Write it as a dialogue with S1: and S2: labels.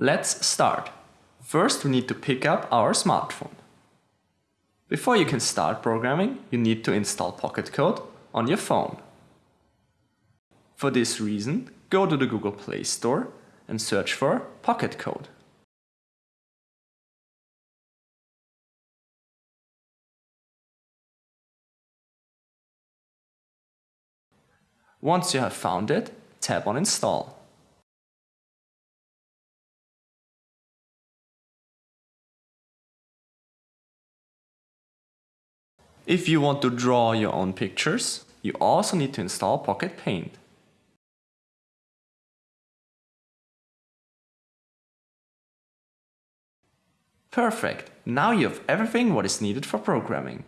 S1: Let's start. First we need to pick up our smartphone. Before you can start programming, you need to install Pocket Code on your phone. For this reason, go to the Google Play Store and search for Pocket Code. Once you have found it, tap on Install. If you want to draw your own pictures, you also need to install Pocket Paint. Perfect! Now you have everything what is needed for programming.